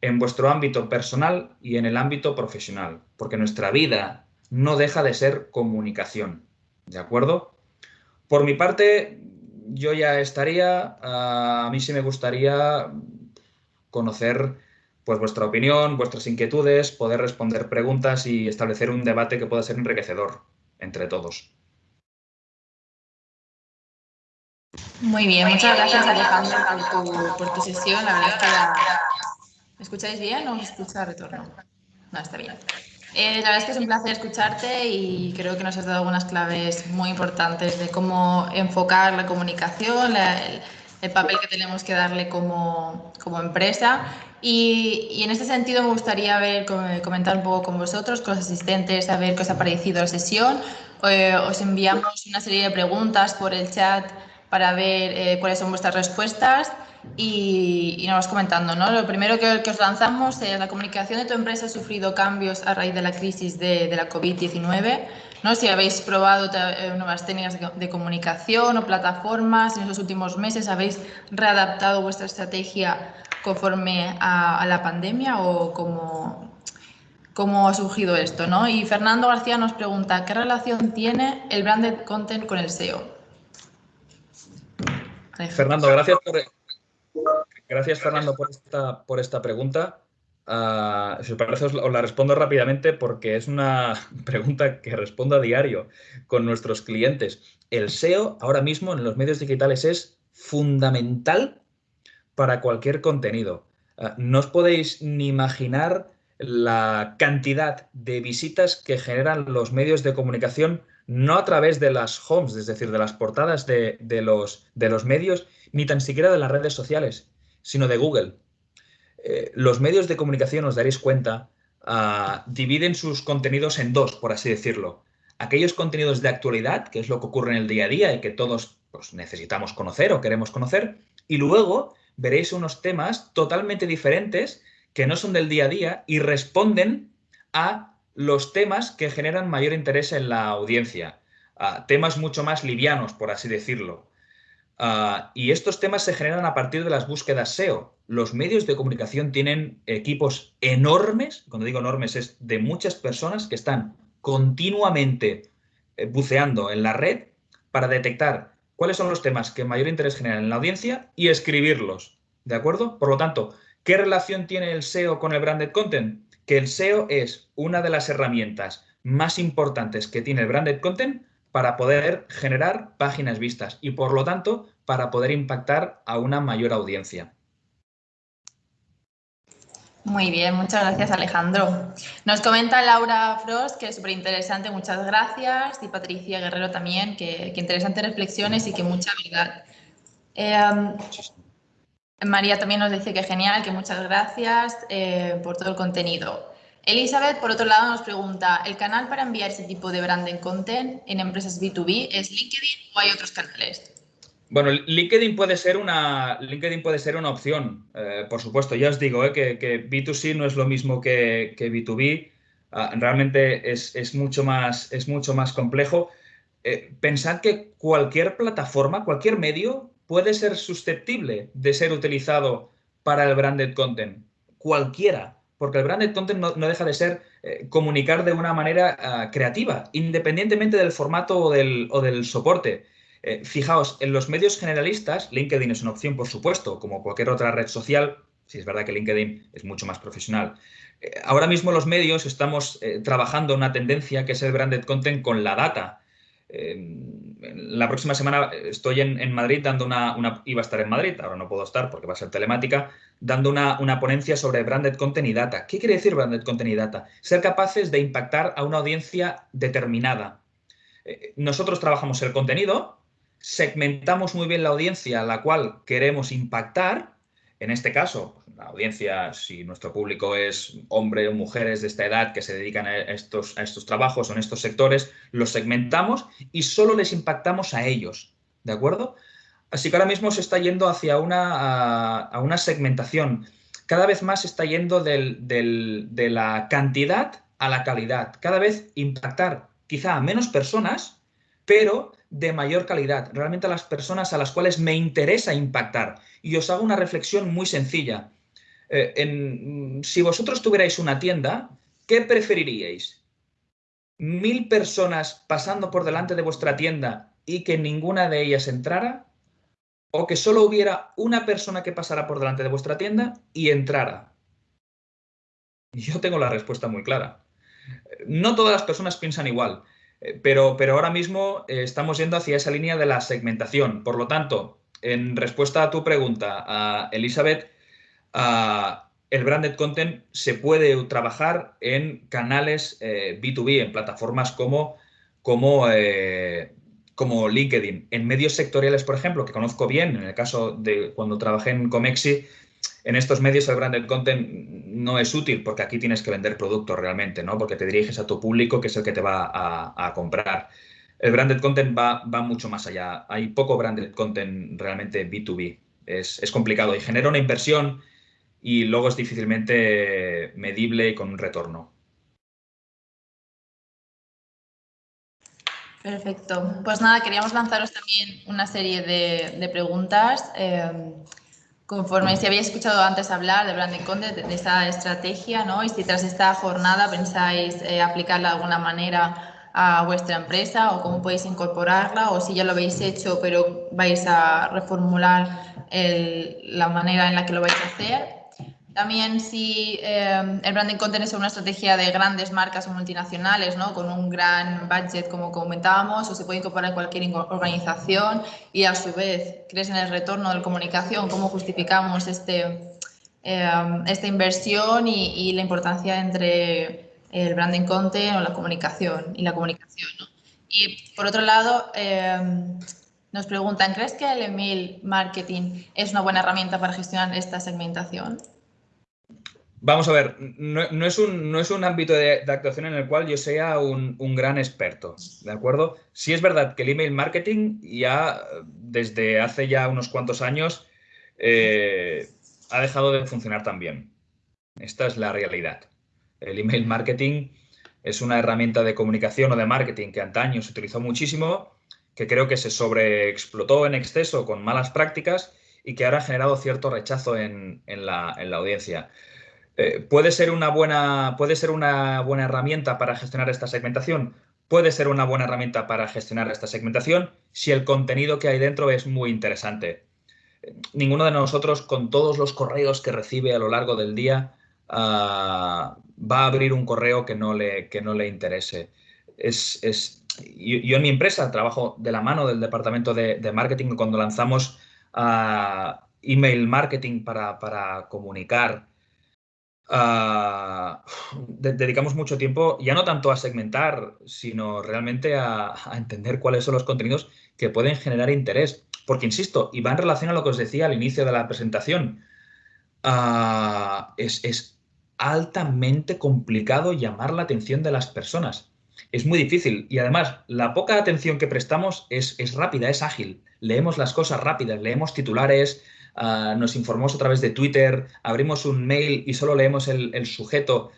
S1: en vuestro ámbito personal y en el ámbito profesional, porque nuestra vida no deja de ser comunicación. ¿De acuerdo? Por mi parte, yo ya estaría, a mí sí me gustaría conocer pues vuestra opinión, vuestras inquietudes, poder responder preguntas y establecer un debate que pueda ser enriquecedor entre todos.
S2: Muy bien, muchas gracias Alejandro por tu, sesión. La verdad es que ¿Me escucháis bien o os escucha retorno? No, está bien. Eh, la verdad es que es un placer escucharte y creo que nos has dado algunas claves muy importantes de cómo enfocar la comunicación, el, el, papel que tenemos que darle como, como empresa y, en este sentido me gustaría ver, comentar un poco con vosotros, con los asistentes, a ver qué os ha parecido la sesión. Eh, os enviamos una serie de preguntas por el chat para ver eh, cuáles son vuestras respuestas y, nos vas comentando, ¿no? Lo primero que, os lanzamos es la comunicación de tu empresa ha sufrido cambios a raíz de la crisis de, la COVID-19, ¿no? Si habéis probado eh, nuevas técnicas de, comunicación o plataformas en los últimos meses, ¿habéis readaptado vuestra estrategia conforme a, la pandemia o cómo, cómo ha surgido esto, ¿no? Y Fernando García nos pregunta, ¿qué relación tiene el branded content con el SEO?
S1: Fernando, gracias por, Gracias, Fernando, por esta, por esta pregunta. Uh, si os parece, os la respondo rápidamente porque es una pregunta que respondo a diario con nuestros clientes. El SEO ahora mismo en los medios digitales es fundamental para cualquier contenido. Ah, no os podéis ni imaginar la cantidad de visitas que generan los medios de comunicación, no a través de las homes, es decir, de las portadas de, los, de los medios, ni tan siquiera de las redes sociales, sino de Google. Eh, los medios de comunicación, os daréis cuenta, ah, dividen sus contenidos en dos, por así decirlo. Aquellos contenidos de actualidad, que es lo que ocurre en el día a día y que todos pues, necesitamos conocer o queremos conocer, y luego veréis unos temas totalmente diferentes que no son del día a día y responden a los temas que generan mayor interés en la audiencia. a temas mucho más livianos, por así decirlo. Ah, y estos temas se generan a partir de las búsquedas SEO. Los medios de comunicación tienen equipos enormes, cuando digo enormes es de muchas personas que están continuamente eh, buceando en la red para detectar cuáles son los temas que mayor interés generan en la audiencia y escribirlos. ¿De acuerdo? Por lo tanto, ¿qué relación tiene el SEO con el branded content? Que el SEO es una de las herramientas más importantes que tiene el branded content para poder generar páginas vistas y por lo tanto para poder impactar a una mayor audiencia.
S2: Muy bien, muchas gracias Alejandro. Nos comenta Laura Frost que es súper interesante, muchas gracias. Y Patricia Guerrero también, que, interesantes reflexiones y que mucha verdad. Em, María también nos dice que genial, que muchas gracias eh, por todo el contenido. Elizabeth, por otro lado, nos pregunta, ¿el canal para enviar ese tipo de branding content en empresas B2B es LinkedIn o hay otros canales?
S1: Bueno, LinkedIn puede ser una, LinkedIn puede ser una opción, eh, por supuesto. Ya os digo eh, que, B2C no es lo mismo que, B2B. Ah, realmente es, mucho más, es mucho más complejo. Eh, pensad que cualquier plataforma, cualquier medio puede ser susceptible de ser utilizado para el branded content. Cualquiera porque el branded content no, deja de ser eh, comunicar de una manera ah, creativa, independientemente del formato o del, soporte. Eh, fijaos, en los medios generalistas, LinkedIn es una opción, por supuesto, como cualquier otra red social, si es verdad que LinkedIn es mucho más profesional. Eh, ahora mismo los medios estamos trabajando una tendencia que es el branded content con la data. La próxima semana estoy en, Madrid dando una, una, Iba a estar en Madrid, ahora no puedo estar porque va a ser telemática, dando una, ponencia sobre Branded Content y Data. ¿Qué quiere decir Branded Content y Data? Ser capaces de impactar a una audiencia determinada. Eh, nosotros trabajamos el contenido, segmentamos muy bien la audiencia a la cual queremos impactar. En este caso, la audiencia, si nuestro público es hombre o mujeres de esta edad que se dedican a estos, a estos trabajos o en estos sectores, los segmentamos y solo les impactamos a ellos. ¿De acuerdo? Así que ahora mismo se está yendo hacia una, a, una segmentación. Cada vez más se está yendo de la cantidad a la calidad. Cada vez impactar quizá a menos personas, pero de mayor calidad. Realmente a las personas a las cuales me interesa impactar. Y os hago una reflexión muy sencilla. Eh, si vosotros tuvierais una tienda, ¿qué preferiríais? ¿Mil personas pasando por delante de vuestra tienda y que ninguna de ellas entrara? o que solo hubiera una persona que pasara por delante de vuestra tienda y entrara? Yo tengo la respuesta muy clara. No todas las personas piensan igual, eh, pero, pero ahora mismo eh, estamos yendo hacia esa línea de la segmentación. Por lo tanto, en respuesta a tu pregunta, a Elizabeth, el branded content se puede trabajar en canales B2B, eh, en plataformas como, como como LinkedIn. En medios sectoriales, por ejemplo, que conozco bien, en el caso de cuando trabajé en Comexi, en estos medios el branded content no es útil porque aquí tienes que vender productos realmente, ¿no? Porque te diriges a tu público que es el que te va a, comprar. El branded content va, va, mucho más allá. Hay poco branded content realmente B2B. es, es complicado y genera una inversión y luego es difícilmente medible y con un retorno.
S2: Perfecto. Pues nada, queríamos lanzaros también una serie de, preguntas. Eh, conforme si habéis escuchado antes hablar de Branding Content, de, esta estrategia, ¿no? Y si tras esta jornada pensáis eh, aplicarla de alguna manera a vuestra empresa o cómo podéis incorporarla o si ya lo habéis hecho pero vais a reformular la manera en la que lo vais a hacer. También si eh, el branding content es una estrategia de grandes marcas o multinacionales, ¿no? con un gran budget como comentábamos, o se puede incorporar en cualquier organización y a su vez crees en el retorno de la comunicación, cómo justificamos este, eh, esta inversión y, la importancia entre el branding content o la comunicación y la comunicación. Y por otro lado, eh, nos preguntan, ¿crees que el email marketing es una buena herramienta para gestionar esta segmentación?
S1: Vamos a ver, no, es, un, no es, un, ámbito de, actuación en el cual yo sea un, gran experto, ¿de acuerdo? Sí es verdad que el email marketing ya desde hace ya unos cuantos años eh, ha dejado de funcionar tan bien. Esta es la realidad. El email marketing es una herramienta de comunicación o de marketing que antaño se utilizó muchísimo, que creo que se sobreexplotó en exceso con malas prácticas y que ahora ha generado cierto rechazo en, la, en la audiencia. Eh, ¿Puede ser, una buena, ¿Puede ser una buena herramienta para gestionar esta segmentación? Puede ser una buena herramienta para gestionar esta segmentación si el contenido que hay dentro es muy interesante. Ninguno de nosotros, con todos los correos que recibe a lo largo del día, ah, va a abrir un correo que no le, que no le interese. Es, yo, en mi empresa trabajo de la mano del departamento de, marketing cuando lanzamos ah, email marketing para, para comunicar dedicamos mucho tiempo ya no tanto a segmentar, sino realmente a, entender cuáles son los contenidos que pueden generar interés. Porque, insisto, y va en relación a lo que os decía al inicio de la presentación, ah, es, altamente complicado llamar la atención de las personas. Es muy difícil y además la poca atención que prestamos es, es rápida, es ágil. Leemos las cosas rápidas, leemos titulares, Nos informamos a través de Twitter, abrimos un mail y solo leemos el, sujeto,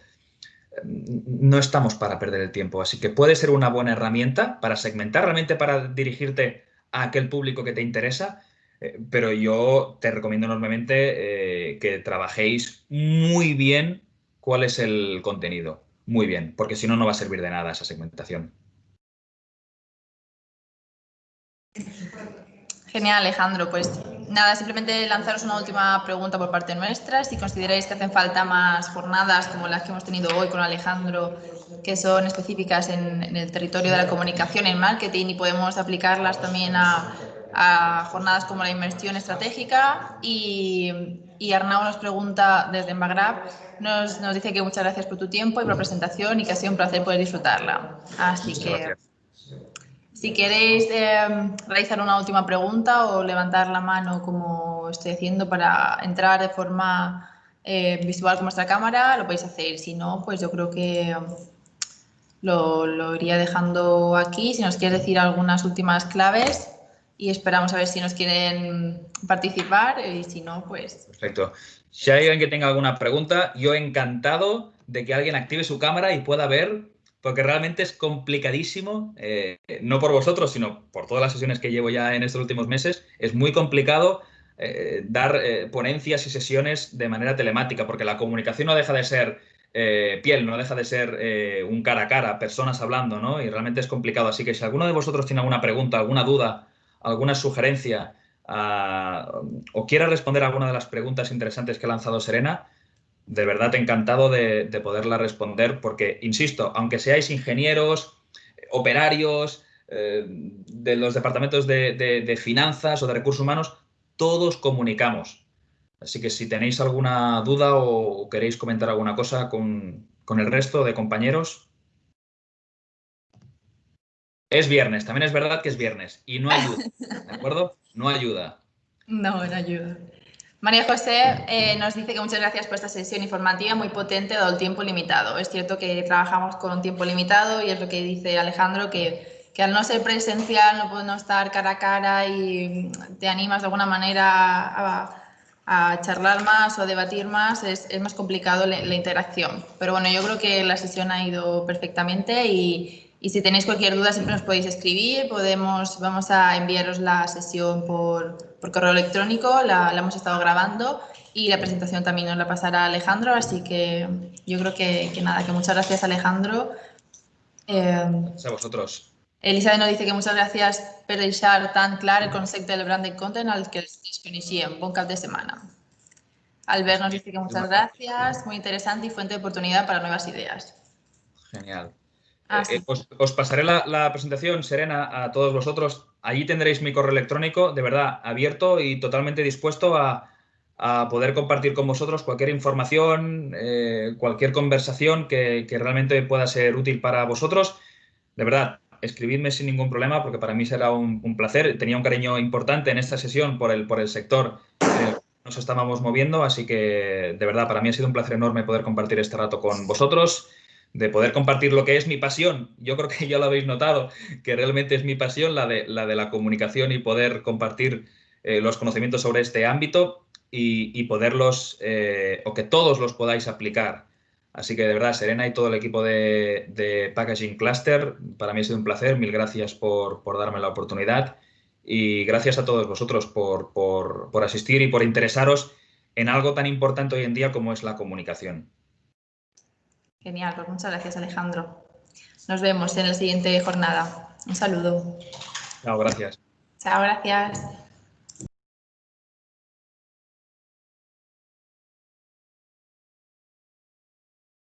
S1: no estamos para perder el tiempo. Así que puede ser una buena herramienta para segmentar, realmente para dirigirte a aquel público que te interesa, eh, pero yo te recomiendo enormemente eh, que trabajéis muy bien cuál es el contenido. Muy bien, porque si no, no va a servir de nada esa segmentación.
S2: Genial, Alejandro. Pues nada, simplemente lanzaros una última pregunta por parte nuestra. Si consideráis que hacen falta más jornadas como las que hemos tenido hoy con Alejandro, que son específicas en, el territorio de la comunicación, en marketing, y podemos aplicarlas también a, jornadas como la inversión estratégica. Y, y Arnau nos pregunta desde Magrab, nos, nos, dice que muchas gracias por tu tiempo y por la presentación y que ha sido un placer poder disfrutarla. Así que... Si queréis em, realizar una última pregunta o levantar la mano como estoy haciendo para entrar de forma eh, visual con nuestra cámara, lo podéis hacer. Si no, pues yo creo que em, lo, iría dejando aquí. Si nos quieres decir algunas últimas claves y esperamos a ver si nos quieren participar y si no, pues...
S1: Perfecto. Si hay alguien que tenga alguna pregunta, yo encantado de que alguien active su cámara y pueda ver porque realmente es complicadísimo, eh, no por vosotros, sino por todas las sesiones que llevo ya en estos últimos meses, es muy complicado eh, dar eh, ponencias y sesiones de manera telemática, porque la comunicación no deja de ser piel, no deja de ser un cara a cara, personas hablando, ¿no? Y realmente es complicado. Así que si alguno de vosotros tiene alguna pregunta, alguna duda, alguna sugerencia ah, o quiera responder a alguna de las preguntas interesantes que ha lanzado Serena, de verdad encantado de, poderla responder porque, insisto, aunque seáis ingenieros, operarios, eh, de los departamentos de, finanzas o de recursos humanos, todos comunicamos. Así que si tenéis alguna duda o queréis comentar alguna cosa con, con el resto de compañeros. Es viernes, también es verdad que es viernes y no ayuda, ¿de acuerdo? No ayuda.
S2: No, no ayuda. María José eh, nos dice que muchas gracias por esta sesión informativa muy potente dado el tiempo limitado. Es cierto que trabajamos con un tiempo limitado y es lo que dice Alejandro, que que al no ser presencial, no puedo estar cara a cara y te animas de alguna manera a, charlar más o debatir más, es, más complicado la, interacción. Pero bueno, yo creo que la sesión ha ido perfectamente y, si tenéis cualquier duda siempre nos podéis escribir, podemos, vamos a enviaros la sesión por, correo electrónico, la, hemos estado grabando y la presentación también nos la pasará Alejandro, así que yo creo que, nada, que muchas gracias Alejandro.
S1: Eh, gracias a vosotros.
S2: Elizabeth nos dice que muchas gracias por dejar tan claro el concepto del branded content al que es coneixíem. Bon cap de semana. Albert nos dice que muchas gracias, muy interesante y fuente de oportunidad para nuevas ideas.
S1: Genial. Ah, eh, os, pasaré la, presentación, Serena, a todos vosotros. Allí tendréis mi correo electrónico, de verdad, abierto y totalmente dispuesto a, poder compartir con vosotros cualquier información, eh, cualquier conversación que, que realmente pueda ser útil para vosotros. De verdad, escribidme sin ningún problema porque para mí será un, placer. Tenía un cariño importante en esta sesión por el, por el sector que nos estábamos moviendo, así que de verdad para mí ha sido un placer enorme poder compartir este rato con vosotros, de poder compartir lo que es mi pasión. Yo creo que ya lo habéis notado, que realmente es mi pasión la de la, de la comunicación y poder compartir eh, los conocimientos sobre este ámbito y, poderlos, eh, o que todos los podáis aplicar Así que de verdad, Serena y todo el equipo de, Packaging Cluster, para mí ha sido un placer. Mil gracias por, darme la oportunidad y gracias a todos vosotros por, asistir y por interesaros en algo tan importante hoy en día como es la comunicación.
S2: Genial, pues muchas gracias Alejandro. Nos vemos en la siguiente jornada. Un saludo.
S1: Chao, gracias.
S2: Chao, gracias.